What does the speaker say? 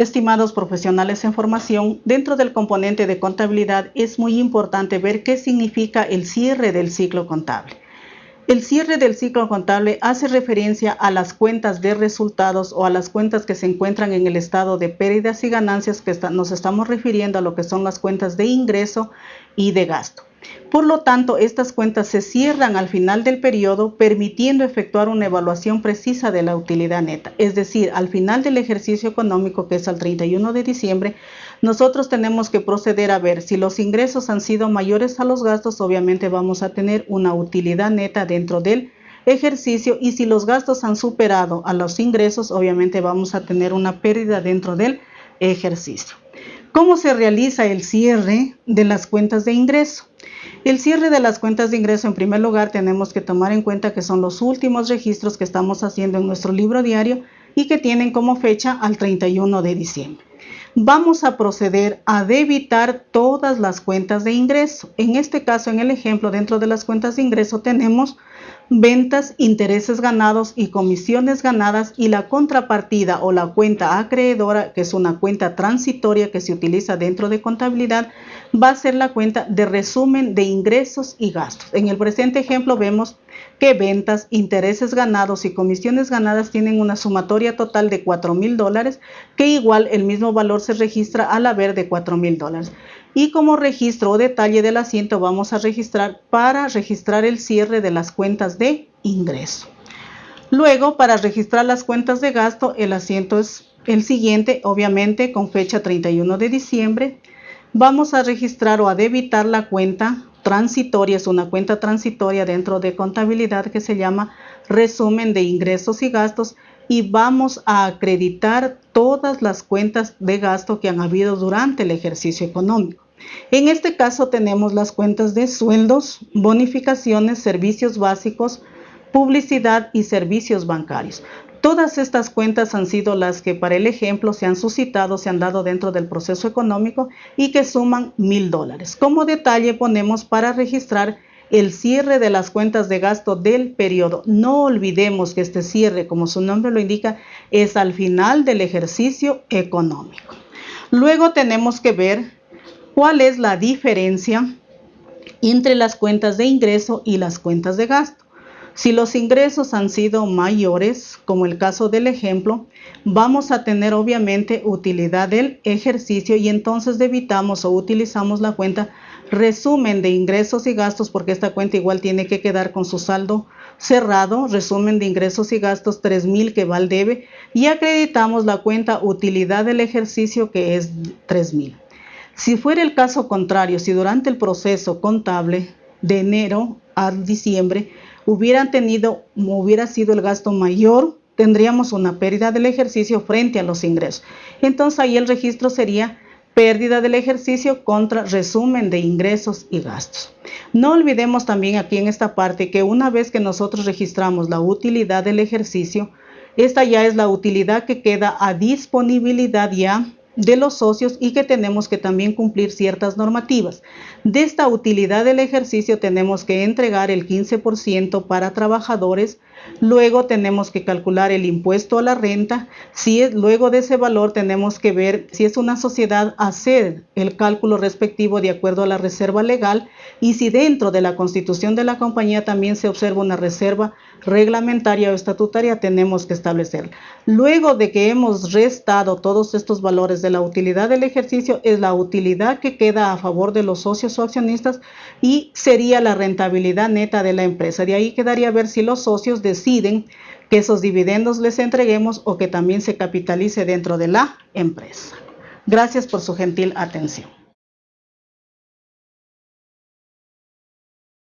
Estimados profesionales en formación, dentro del componente de contabilidad es muy importante ver qué significa el cierre del ciclo contable. El cierre del ciclo contable hace referencia a las cuentas de resultados o a las cuentas que se encuentran en el estado de pérdidas y ganancias que nos estamos refiriendo a lo que son las cuentas de ingreso y de gasto. Por lo tanto, estas cuentas se cierran al final del periodo, permitiendo efectuar una evaluación precisa de la utilidad neta. Es decir, al final del ejercicio económico, que es al 31 de diciembre, nosotros tenemos que proceder a ver si los ingresos han sido mayores a los gastos, obviamente vamos a tener una utilidad neta dentro del ejercicio y si los gastos han superado a los ingresos, obviamente vamos a tener una pérdida dentro del ejercicio. ¿Cómo se realiza el cierre de las cuentas de ingreso? El cierre de las cuentas de ingreso, en primer lugar, tenemos que tomar en cuenta que son los últimos registros que estamos haciendo en nuestro libro diario y que tienen como fecha al 31 de diciembre. Vamos a proceder a debitar todas las cuentas de ingreso. En este caso, en el ejemplo, dentro de las cuentas de ingreso tenemos ventas, intereses ganados y comisiones ganadas y la contrapartida o la cuenta acreedora, que es una cuenta transitoria que se utiliza dentro de contabilidad, va a ser la cuenta de resumen de ingresos y gastos. En el presente ejemplo vemos que ventas, intereses ganados y comisiones ganadas tienen una sumatoria total de 4 mil dólares, que igual el mismo valor se registra al haber de 4 mil dólares y como registro o detalle del asiento vamos a registrar para registrar el cierre de las cuentas de ingreso. Luego, para registrar las cuentas de gasto, el asiento es el siguiente, obviamente con fecha 31 de diciembre. Vamos a registrar o a debitar la cuenta transitoria, es una cuenta transitoria dentro de contabilidad que se llama resumen de ingresos y gastos y vamos a acreditar todas las cuentas de gasto que han habido durante el ejercicio económico. En este caso tenemos las cuentas de sueldos, bonificaciones, servicios básicos, publicidad y servicios bancarios. Todas estas cuentas han sido las que para el ejemplo se han suscitado, se han dado dentro del proceso económico y que suman mil dólares. Como detalle ponemos para registrar el cierre de las cuentas de gasto del periodo. No olvidemos que este cierre, como su nombre lo indica, es al final del ejercicio económico. Luego tenemos que ver cuál es la diferencia entre las cuentas de ingreso y las cuentas de gasto. Si los ingresos han sido mayores, como el caso del ejemplo, vamos a tener obviamente utilidad del ejercicio y entonces debitamos o utilizamos la cuenta resumen de ingresos y gastos, porque esta cuenta igual tiene que quedar con su saldo cerrado, resumen de ingresos y gastos 3000 que va al debe y acreditamos la cuenta utilidad del ejercicio que es 3000. Si fuera el caso contrario, si durante el proceso contable de enero a diciembre hubieran tenido, hubiera sido el gasto mayor, tendríamos una pérdida del ejercicio frente a los ingresos. Entonces ahí el registro sería pérdida del ejercicio contra resumen de ingresos y gastos. No olvidemos también aquí en esta parte que una vez que nosotros registramos la utilidad del ejercicio, esta ya es la utilidad que queda a disponibilidad ya de los socios y que tenemos que también cumplir ciertas normativas. De esta utilidad del ejercicio tenemos que entregar el 15% para trabajadores, luego tenemos que calcular el impuesto a la renta, si luego de ese valor tenemos que ver si es una sociedad hacer el cálculo respectivo de acuerdo a la reserva legal y si dentro de la constitución de la compañía también se observa una reserva reglamentaria o estatutaria tenemos que establecerla. Luego de que hemos restado todos estos valores de la utilidad del ejercicio, es la utilidad que queda a favor de los socios o accionistas y sería la rentabilidad neta de la empresa. De ahí quedaría ver si los socios deciden que esos dividendos les entreguemos o que también se capitalice dentro de la empresa. Gracias por su gentil atención.